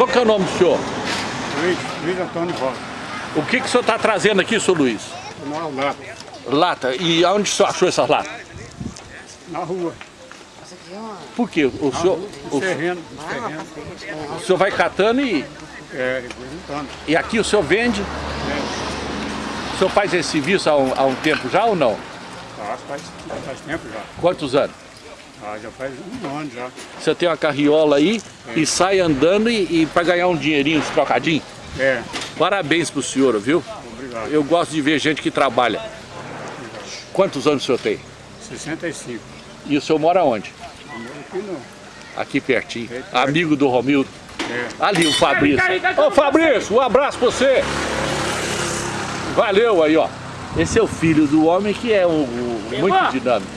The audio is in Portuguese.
Qual que é o nome do senhor? Luiz, Luiz Antônio Rosa. O que, que o senhor está trazendo aqui, senhor Luiz? Lata, Lata. E aonde o senhor achou essas latas? na rua, Por quê? O senhor, no o, terreno, no terreno. o senhor vai catando e, É, representando. e aqui o senhor vende? É, O senhor faz esse serviço há um, há um tempo já ou não? faz, faz, faz tempo já. Quantos anos? Ah, já faz um ano já. Você tem uma carriola aí e sai andando e, e para ganhar um dinheirinho, uns trocadinhos? É, Parabéns pro senhor, viu? obrigado. Eu gosto de ver gente que trabalha. Quantos anos o senhor tem? 65. E o senhor mora onde? Eu moro aqui não. Aqui pertinho. Amigo do Romildo. É. Ali o Fabrício. Ô Fabrício, um abraço pra você. Valeu aí, ó. Esse é o filho do homem que é o, o- muito dinâmico.